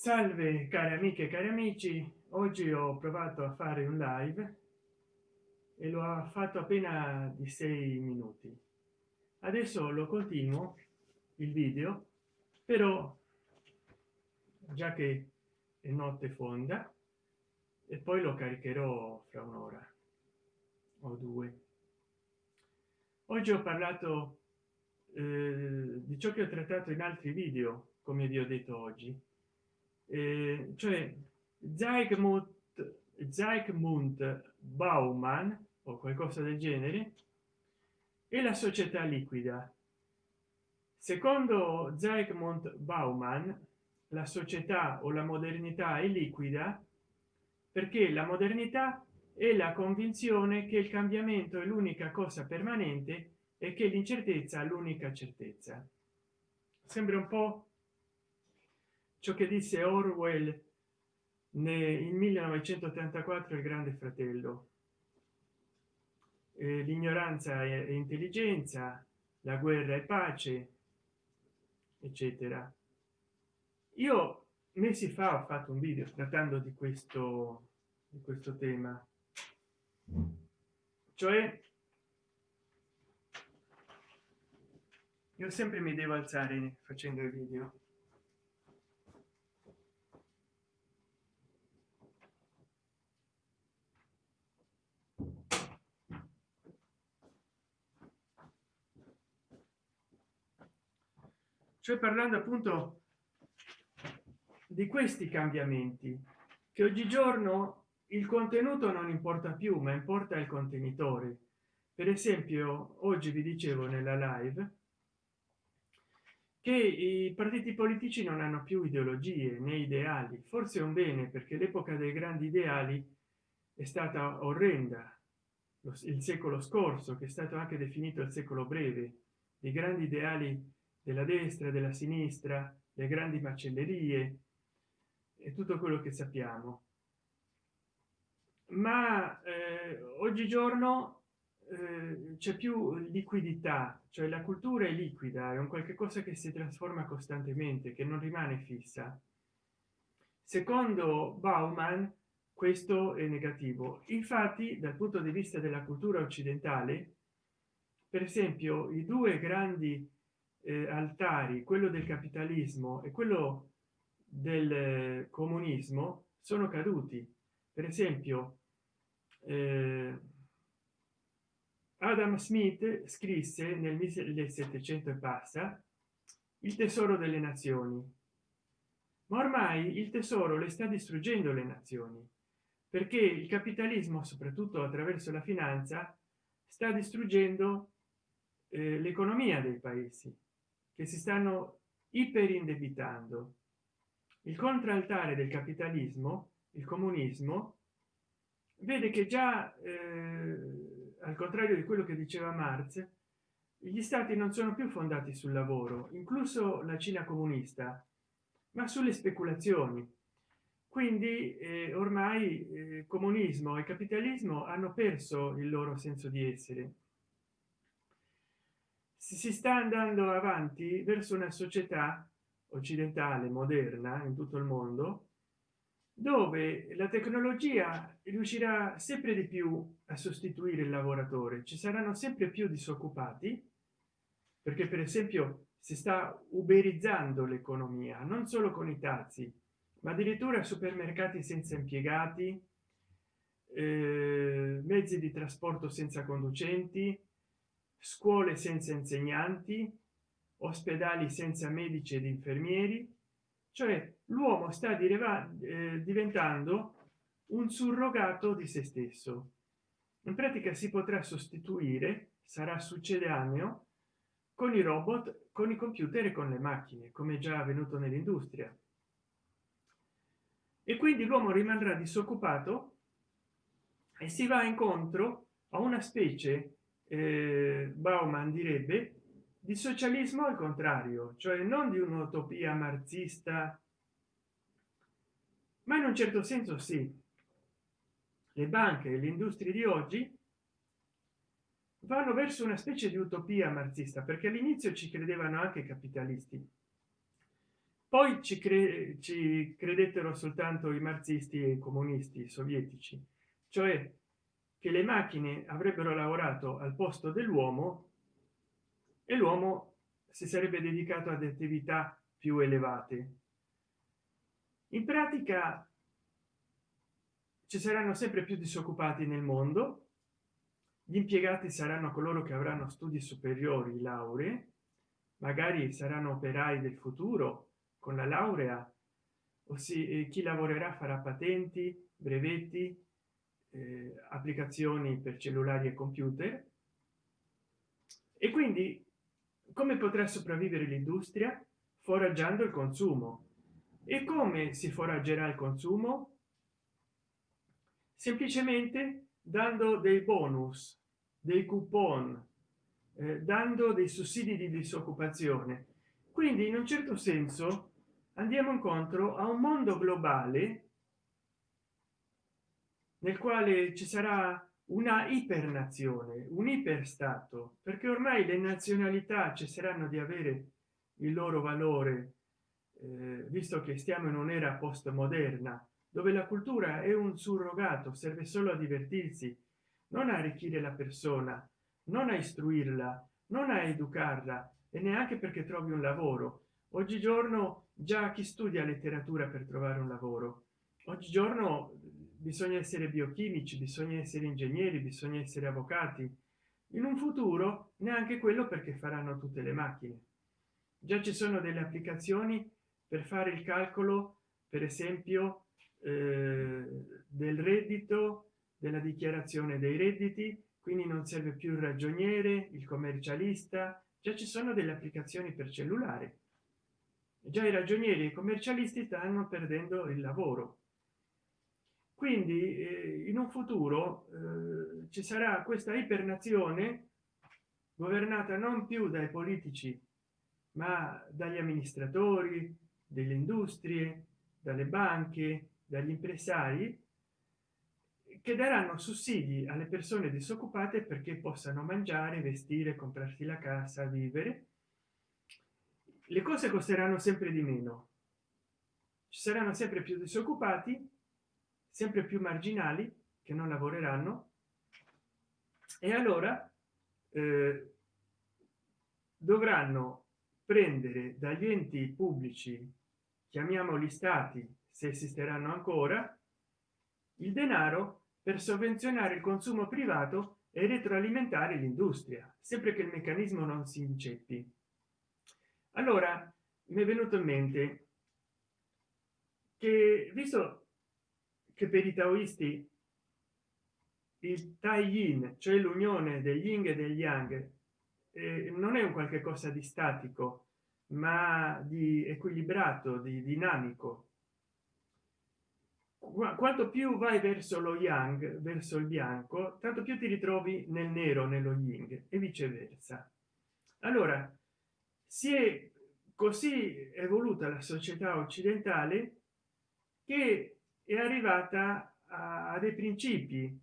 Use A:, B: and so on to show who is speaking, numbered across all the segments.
A: salve cari amiche e cari amici. Oggi ho provato a fare un live e lo ha fatto appena di sei minuti. Adesso lo continuo il video però già che è notte fonda e poi lo caricherò fra un'ora o due. Oggi ho parlato eh, di ciò che ho trattato in altri video come vi ho detto oggi eh, cioè Zygmunt Zygmunt Bauman o qualcosa del genere e la società liquida. Secondo Zygmunt Bauman la società o la modernità è liquida perché la modernità è la convinzione che il cambiamento è l'unica cosa permanente e che l'incertezza l'unica certezza. Sembra un po ciò che disse orwell nel 1984 il grande fratello. Eh, l'ignoranza è intelligenza la guerra è pace eccetera. Io mesi fa ho fatto un video trattando di questo di questo tema. Cioè io sempre mi devo alzare facendo i video cioè parlando appunto di questi cambiamenti che oggigiorno il contenuto non importa più ma importa il contenitore. Per esempio oggi vi dicevo nella live che i partiti politici non hanno più ideologie né ideali. Forse è un bene perché l'epoca dei grandi ideali è stata orrenda. Il secolo scorso che è stato anche definito il secolo breve i grandi ideali della destra della sinistra le grandi macellerie e tutto quello che sappiamo. Ma eh, oggigiorno eh, c'è più liquidità cioè la cultura è liquida è un qualche cosa che si trasforma costantemente che non rimane fissa. Secondo bauman questo è negativo. Infatti dal punto di vista della cultura occidentale per esempio i due grandi eh, altari quello del capitalismo e quello del comunismo sono caduti. Per esempio eh, adam smith scrisse nel 1700 e passa il tesoro delle nazioni ma ormai il tesoro le sta distruggendo le nazioni perché il capitalismo soprattutto attraverso la finanza sta distruggendo eh, l'economia dei paesi che si stanno iperindebitando il contraltare del capitalismo il comunismo vede che già eh, al contrario di quello che diceva marx gli stati non sono più fondati sul lavoro incluso la cina comunista ma sulle speculazioni. Quindi eh, ormai eh, comunismo e capitalismo hanno perso il loro senso di essere si sta andando avanti verso una società occidentale moderna in tutto il mondo dove la tecnologia riuscirà sempre di più a sostituire il lavoratore. Ci saranno sempre più disoccupati perché per esempio si sta uberizzando l'economia non solo con i taxi ma addirittura supermercati senza impiegati eh, mezzi di trasporto senza conducenti scuole senza insegnanti ospedali senza medici ed infermieri. Cioè l'uomo sta eh, diventando un surrogato di se stesso. In pratica si potrà sostituire sarà succedaneo con i robot con i computer e con le macchine come già avvenuto nell'industria. E quindi l'uomo rimarrà disoccupato e si va incontro a una specie eh, bauman direbbe di socialismo al contrario cioè non di un'utopia marxista. Ma in un certo senso sì. Le banche e le industrie di oggi vanno verso una specie di utopia marxista perché all'inizio ci credevano anche i capitalisti. Poi ci, cre ci credettero soltanto i marxisti e i comunisti sovietici cioè che le macchine avrebbero lavorato al posto dell'uomo e l'uomo si sarebbe dedicato ad attività più elevate. In pratica ci saranno sempre più disoccupati nel mondo gli impiegati saranno coloro che avranno studi superiori lauree magari saranno operai del futuro con la laurea o si chi lavorerà farà patenti brevetti eh, applicazioni per cellulari e computer. E quindi come potrà sopravvivere l'industria? Foraggiando il consumo. E come si foraggerà il consumo? Semplicemente dando dei bonus dei coupon eh, dando dei sussidi di disoccupazione. Quindi in un certo senso andiamo incontro a un mondo globale nel quale ci sarà una ipernazione un iperstato perché ormai le nazionalità cesseranno di avere il loro valore eh, visto che stiamo in un'era postmoderna dove la cultura è un surrogato serve solo a divertirsi non a arricchire la persona non a istruirla non a educarla e neanche perché trovi un lavoro. Oggigiorno già chi studia letteratura per trovare un lavoro? Oggigiorno bisogna essere biochimici bisogna essere ingegneri bisogna essere avvocati. In un futuro neanche quello perché faranno tutte le macchine. Già ci sono delle applicazioni per fare il calcolo per esempio eh, del reddito della dichiarazione dei redditi quindi non serve più il ragioniere il commercialista. Già ci sono delle applicazioni per cellulare. Già i ragionieri e i commercialisti stanno perdendo il lavoro quindi eh, in un futuro eh, ci sarà questa ipernazione governata non più dai politici ma dagli amministratori delle industrie dalle banche dagli impresari che daranno sussidi alle persone disoccupate perché possano mangiare vestire comprarsi la casa vivere. Le cose costeranno sempre di meno. Ci saranno sempre più disoccupati sempre più marginali che non lavoreranno. E allora eh, dovranno prendere dagli enti pubblici chiamiamoli stati se esisteranno ancora il denaro per sovvenzionare il consumo privato e retroalimentare l'industria sempre che il meccanismo non si inceppi allora mi è venuto in mente che visto che per i taoisti il tai yin cioè l'unione degli yin e degli yang eh, non è un qualche cosa di statico ma di equilibrato di dinamico. Quanto più vai verso lo yang verso il bianco tanto più ti ritrovi nel nero nello yin e viceversa. Allora si è così evoluta la società occidentale che è arrivata a, dei principi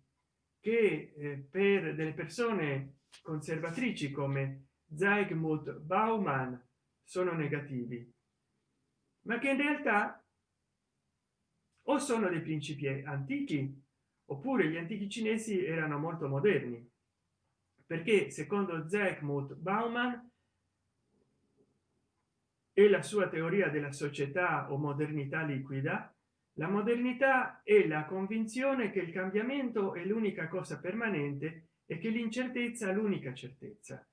A: che eh, per delle persone conservatrici come Zygmunt Bauman sono negativi ma che in realtà o sono dei principi antichi oppure gli antichi cinesi erano molto moderni. Perché secondo Zygmunt Bauman e la sua teoria della società o modernità liquida la modernità è la convinzione che il cambiamento è l'unica cosa permanente e che l'incertezza l'unica certezza.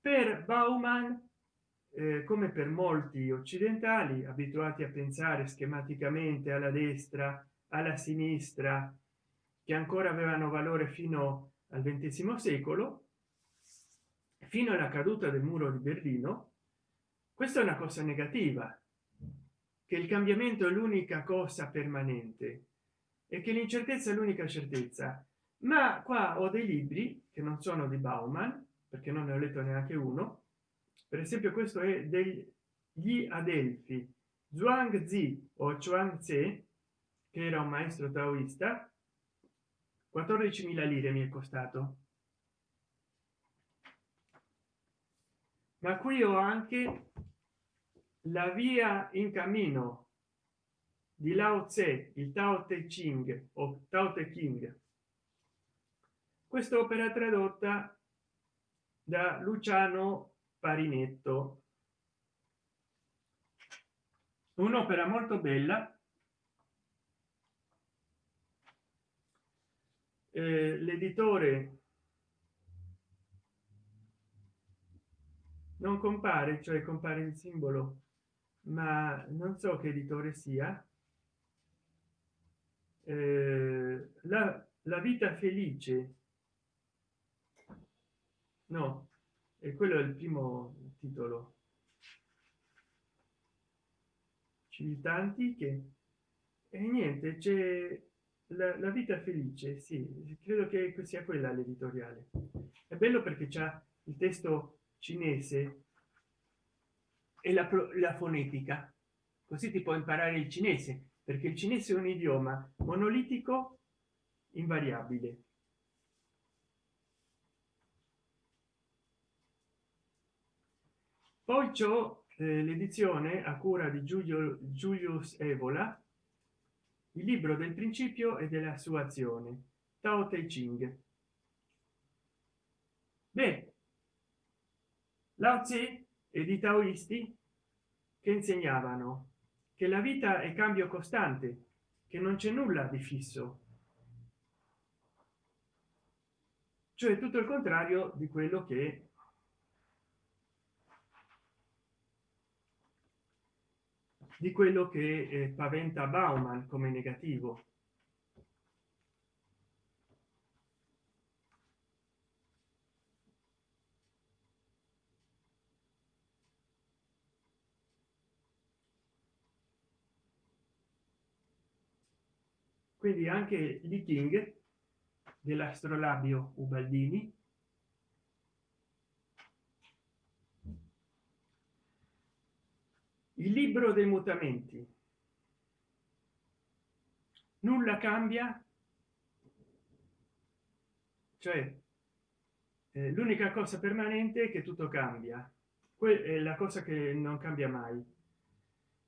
A: Per bauman eh, come per molti occidentali abituati a pensare schematicamente alla destra alla sinistra che ancora avevano valore fino al XX secolo fino alla caduta del muro di berlino questa è una cosa negativa che il cambiamento è l'unica cosa permanente e che l'incertezza è l'unica certezza. Ma qua ho dei libri che non sono di bauman perché non ne ho letto neanche uno. Per esempio questo è degli adelfi zhuang zi o chuang tse che era un maestro taoista. 14.000 lire mi è costato. Ma qui ho anche la via in cammino di lao tse il tao te ching o tao te king. Quest'opera tradotta da luciano parinetto. Un'opera molto bella. Eh, l'editore non compare cioè compare il simbolo ma non so che editore sia. Eh, la, la vita felice. No e quello è il primo titolo. Civiltà antiche e niente c'è la, la, vita felice sì credo che sia quella l'editoriale. È bello perché c'è il testo cinese e la, la fonetica. Così ti può imparare il cinese perché il cinese è un idioma monolitico invariabile. Poi c'è eh, l'edizione a cura di giulio julius evola il libro del principio e della sua azione tao te ching. Beh lao e di taoisti che insegnavano che la vita è cambio costante che non c'è nulla di fisso. Cioè tutto il contrario di quello che di quello che eh, paventa bauman come negativo quindi anche Li King dell'astrolabio Ubaldini. Il libro dei mutamenti. Nulla cambia. Cioè eh, l'unica cosa permanente è che tutto cambia. Que è la cosa che non cambia mai.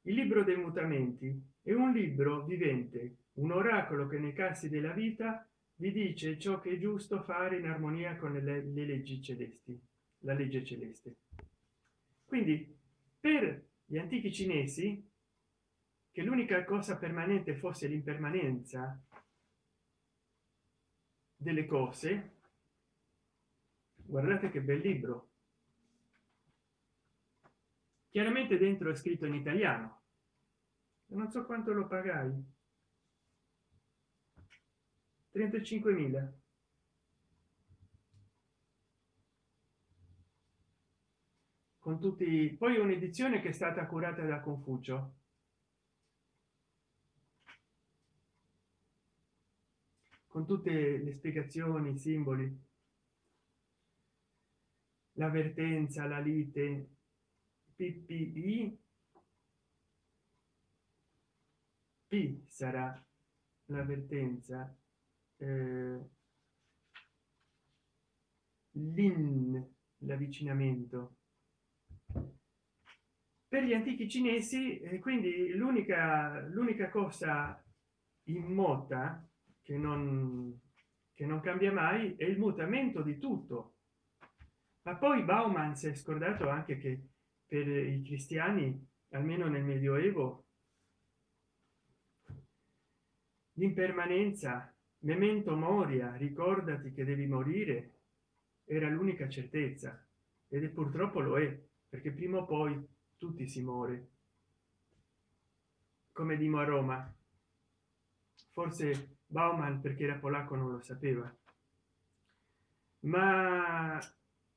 A: Il libro dei mutamenti è un libro vivente un oracolo che nei casi della vita vi dice ciò che è giusto fare in armonia con le, le leggi celesti la legge celeste. Quindi per gli antichi cinesi che l'unica cosa permanente fosse l'impermanenza delle cose guardate che bel libro. Chiaramente dentro è scritto in italiano. Non so quanto lo pagai 35.000 con tutti poi un'edizione che è stata curata da confucio. Con tutte le spiegazioni i simboli. L'avvertenza la lite ppi p sarà l'avvertenza eh, l'in l'avvicinamento. Per gli antichi cinesi eh, quindi l'unica l'unica cosa immota che non che non cambia mai è il mutamento di tutto. Ma poi bauman si è scordato anche che per i cristiani almeno nel medioevo l'impermanenza memento moria ricordati che devi morire era l'unica certezza. Ed è purtroppo lo è perché prima o poi tutti si muore. Come dimo a roma forse bauman perché era polacco non lo sapeva. Ma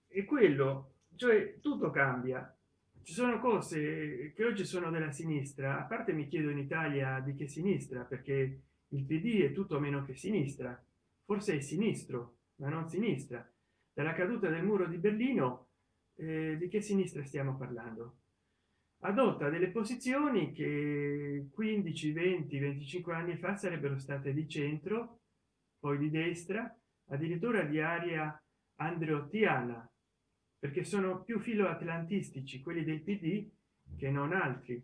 A: è quello cioè tutto cambia. Ci sono cose che oggi sono della sinistra a parte mi chiedo in italia di che sinistra perché il pd è tutto meno che sinistra. Forse è sinistro ma non sinistra. Dalla caduta del muro di berlino eh, di che sinistra stiamo parlando? Adotta delle posizioni che 15 20 25 anni fa sarebbero state di centro poi di destra addirittura di aria andreottiana perché sono più filo atlantistici quelli del pd che non altri.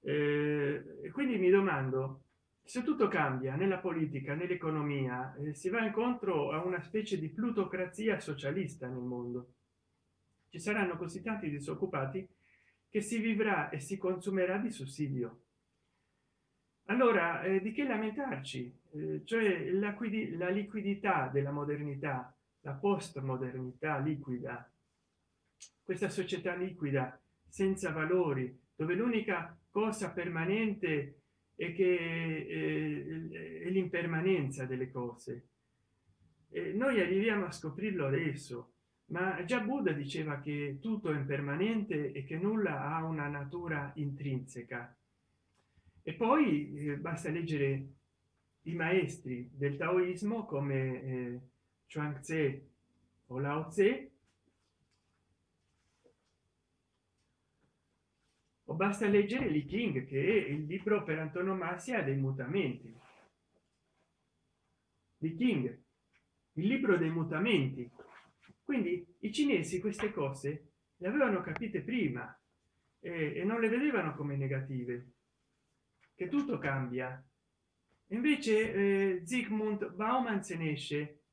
A: Eh, quindi mi domando se tutto cambia nella politica nell'economia eh, si va incontro a una specie di plutocrazia socialista nel mondo. Ci saranno così tanti disoccupati che si vivrà e si consumerà di sussidio. Allora eh, di che lamentarci? Eh, cioè la, la liquidità della modernità la postmodernità liquida. Questa società liquida senza valori dove l'unica cosa permanente e che eh, è l'impermanenza delle cose. E noi arriviamo a scoprirlo adesso ma già buddha diceva che tutto è impermanente e che nulla ha una natura intrinseca. E poi eh, basta leggere i maestri del taoismo come eh, chuang tse o lao tse basta leggere Li King che è il libro per antonomasia dei mutamenti. Li King il libro dei mutamenti. Quindi i cinesi queste cose le avevano capite prima e, e non le vedevano come negative che tutto cambia. Invece eh, zygmunt bauman se ne esce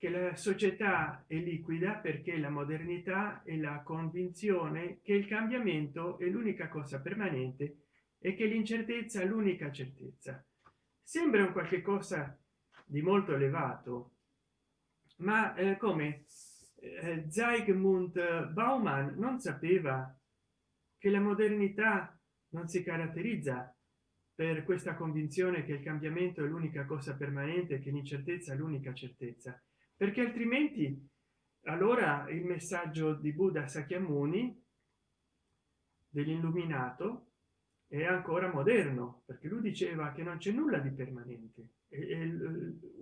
A: che la società è liquida perché la modernità e la convinzione che il cambiamento è l'unica cosa permanente e che l'incertezza l'unica certezza. Sembra un qualche cosa di molto elevato ma eh, come eh, Zygmunt Bauman non sapeva che la modernità non si caratterizza per questa convinzione che il cambiamento è l'unica cosa permanente che l'incertezza è l'unica certezza perché altrimenti allora il messaggio di buddha sakyamuni dell'illuminato è ancora moderno perché lui diceva che non c'è nulla di permanente. È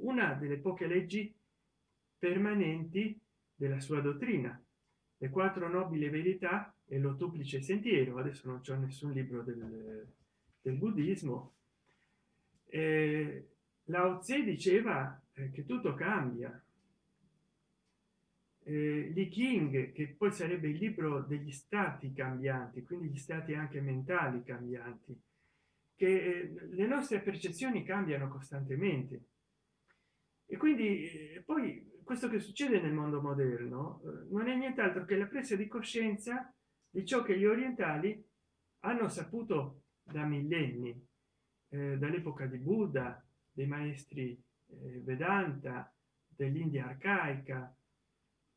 A: una delle poche leggi permanenti della sua dottrina. Le quattro nobili verità e l'ottuplice sentiero. Adesso non c'è nessun libro del, del buddismo. Eh, lao tse diceva eh, che tutto cambia eh, Li King che poi sarebbe il libro degli stati cambianti quindi gli stati anche mentali cambianti che eh, le nostre percezioni cambiano costantemente. E quindi eh, poi questo che succede nel mondo moderno eh, non è nient'altro che la presa di coscienza di ciò che gli orientali hanno saputo da millenni dall'epoca di buddha dei maestri vedanta dell'india arcaica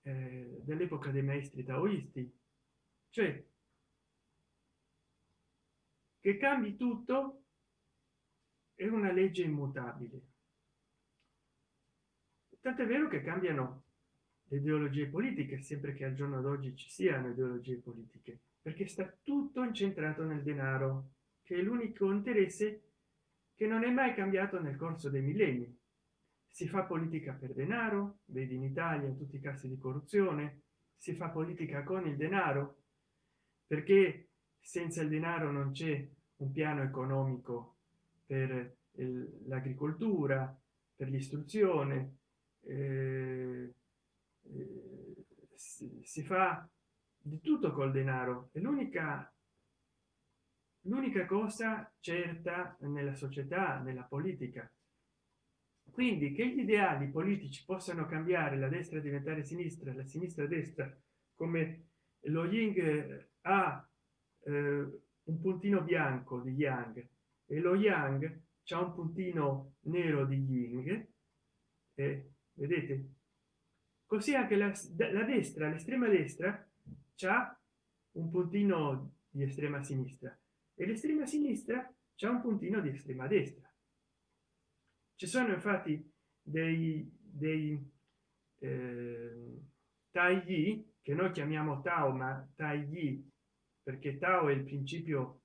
A: eh, dell'epoca dei maestri taoisti. Cioè che cambi tutto è una legge immutabile. Tant'è vero che cambiano le ideologie politiche sempre che al giorno d'oggi ci siano ideologie politiche perché sta tutto incentrato nel denaro che è l'unico interesse che non è mai cambiato nel corso dei millenni si fa politica per denaro vedi in italia tutti i casi di corruzione si fa politica con il denaro perché senza il denaro non c'è un piano economico per l'agricoltura per l'istruzione eh, eh, si, si fa di tutto col denaro è l'unica l'unica cosa certa nella società nella politica quindi che gli ideali politici possano cambiare la destra diventare sinistra la sinistra destra come lo ying ha eh, un puntino bianco di yang e lo yang c'è un puntino nero di ying eh, vedete così anche la, la destra l'estrema destra c'ha un puntino di estrema sinistra e l'estrema sinistra c'è un puntino di estrema destra ci sono infatti dei, dei eh, tagli che noi chiamiamo tao ma tagli perché tao è il principio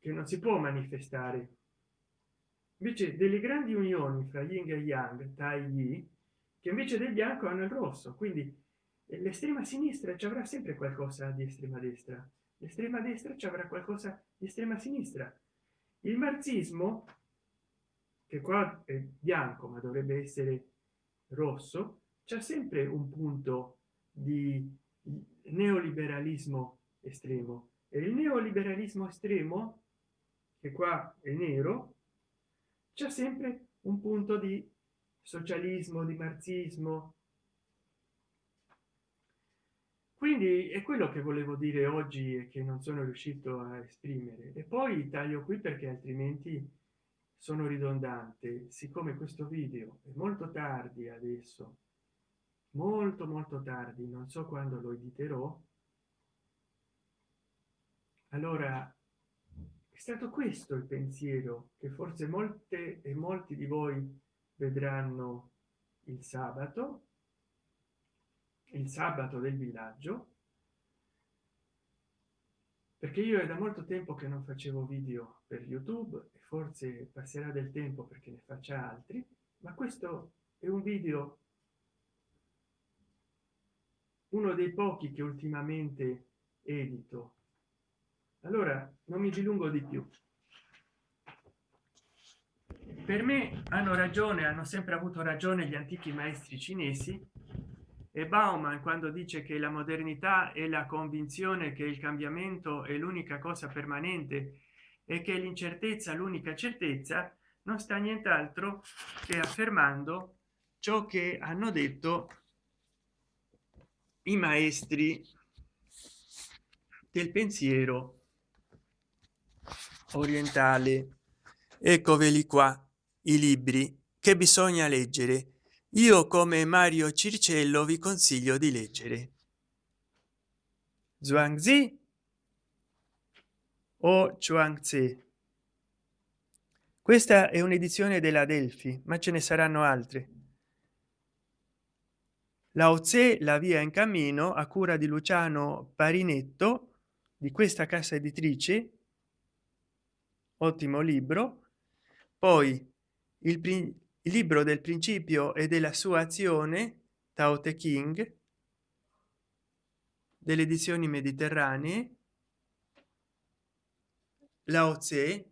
A: che non si può manifestare. Invece delle grandi unioni fra yin e yang tagli che invece del bianco hanno il rosso. Quindi l'estrema sinistra ci avrà sempre qualcosa di estrema destra. L'estrema destra ci avrà qualcosa di estrema sinistra. Il marxismo che qua è bianco ma dovrebbe essere rosso c'è sempre un punto di neoliberalismo estremo. E il neoliberalismo estremo che qua è nero c'è sempre un punto di socialismo di marxismo. Quindi è quello che volevo dire oggi e che non sono riuscito a esprimere. E poi taglio qui perché altrimenti sono ridondante. Siccome questo video è molto tardi adesso molto molto tardi non so quando lo editerò allora è stato questo il pensiero che forse molte e molti di voi vedranno il sabato il sabato del villaggio perché io è da molto tempo che non facevo video per youtube forse passerà del tempo perché ne faccia altri ma questo è un video uno dei pochi che ultimamente edito. Allora non mi dilungo di più. Per me hanno ragione hanno sempre avuto ragione gli antichi maestri cinesi e bauman quando dice che la modernità è la convinzione che il cambiamento è l'unica cosa permanente e che l'incertezza l'unica certezza non sta nient'altro che affermando ciò che hanno detto i maestri del pensiero orientale. Eccoveli qua i libri che bisogna leggere. Io come mario circello vi consiglio di leggere. Zhuangzi o chuangzi questa è un'edizione della delphi ma ce ne saranno altre. La oze la via in cammino a cura di luciano parinetto di questa casa editrice. Ottimo libro. Poi il il libro del principio e della sua azione tao te king delle edizioni mediterranee lao tse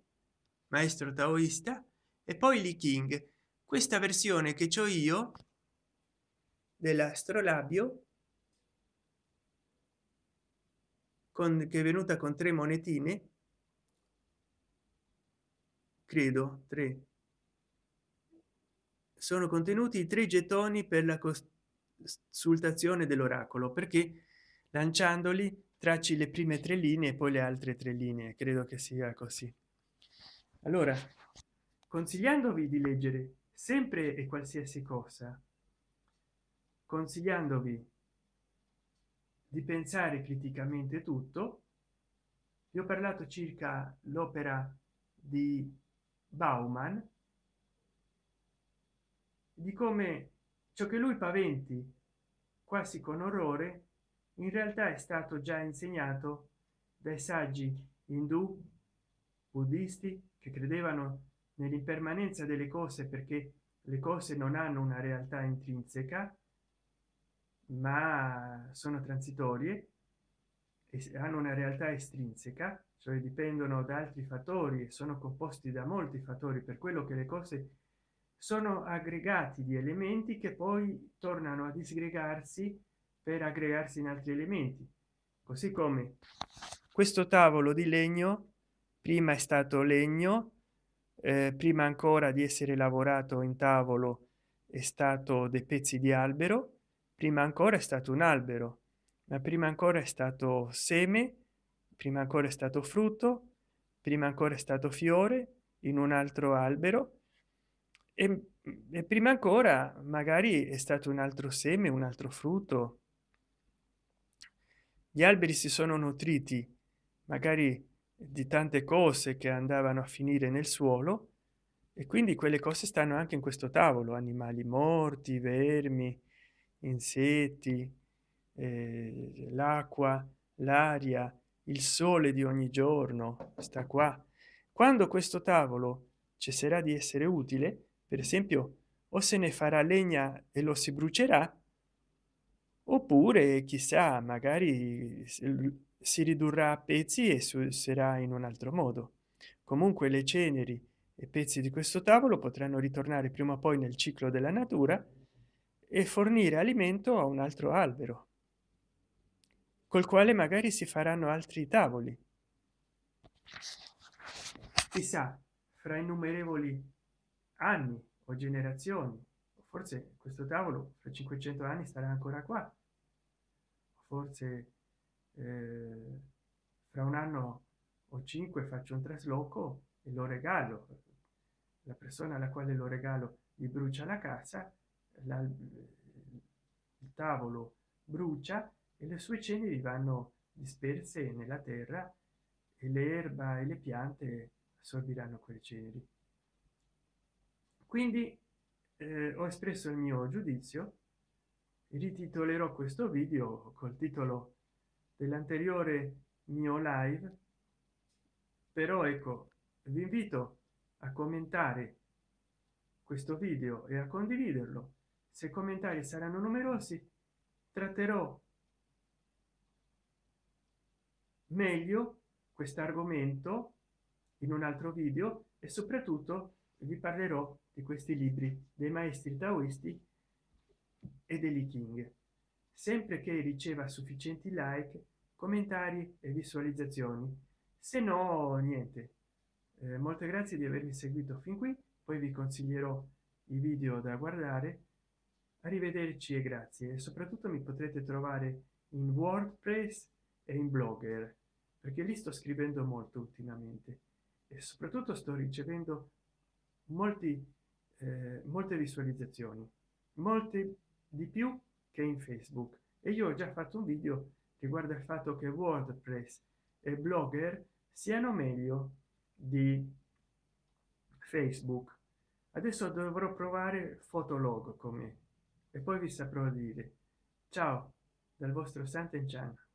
A: maestro taoista e poi li king. Questa versione che ho io dell'astrolabio con che è venuta con tre monetine credo tre. Sono contenuti tre gettoni per la consultazione dell'oracolo perché lanciandoli tracci le prime tre linee e poi le altre tre linee credo che sia così. Allora consigliandovi di leggere sempre e qualsiasi cosa consigliandovi di pensare criticamente tutto vi ho parlato circa l'opera di bauman di come ciò che lui paventi quasi con orrore in realtà è stato già insegnato dai saggi indù buddisti che credevano nell'impermanenza delle cose perché le cose non hanno una realtà intrinseca ma sono transitorie e hanno una realtà estrinseca cioè dipendono da altri fattori e sono composti da molti fattori per quello che le cose sono aggregati di elementi che poi tornano a disgregarsi per aggregarsi in altri elementi. Così come questo tavolo di legno prima è stato legno eh, prima ancora di essere lavorato in tavolo è stato dei pezzi di albero prima ancora è stato un albero ma prima ancora è stato seme prima ancora è stato frutto prima ancora è stato fiore in un altro albero e, e prima ancora magari è stato un altro seme un altro frutto gli alberi si sono nutriti magari di tante cose che andavano a finire nel suolo e quindi quelle cose stanno anche in questo tavolo animali morti vermi insetti eh, l'acqua l'aria il sole di ogni giorno sta qua. Quando questo tavolo cesserà di essere utile per esempio o se ne farà legna e lo si brucerà oppure chissà magari si ridurrà a pezzi e sarà in un altro modo. Comunque le ceneri e pezzi di questo tavolo potranno ritornare prima o poi nel ciclo della natura e fornire alimento a un altro albero col quale magari si faranno altri tavoli. Chissà fra innumerevoli anni o generazioni forse questo tavolo fra 500 anni starà ancora qua forse eh, fra un anno o cinque faccio un trasloco e lo regalo. La persona alla quale lo regalo gli brucia la casa la, il tavolo brucia e le sue ceneri vanno disperse nella terra e l'erba e le piante assorbiranno quelle ceneri. Quindi eh, ho espresso il mio giudizio rititolerò questo video col titolo dell'anteriore mio live però ecco vi invito a commentare questo video e a condividerlo. Se commentari saranno numerosi tratterò meglio questo argomento in un altro video e soprattutto vi parlerò di questi libri dei maestri taoisti e degli king. Sempre che riceva sufficienti like commentari e visualizzazioni. Se no niente. Eh, molte grazie di avermi seguito fin qui poi vi consiglierò i video da guardare. Arrivederci e grazie. E soprattutto mi potrete trovare in wordpress e in blogger perché lì sto scrivendo molto ultimamente. E soprattutto sto ricevendo molti eh, molte visualizzazioni molte di più che in facebook. E io ho già fatto un video riguardo il fatto che wordpress e blogger siano meglio di facebook. Adesso dovrò provare fotolog con me e poi vi saprò dire. Ciao dal vostro Sant'Enchan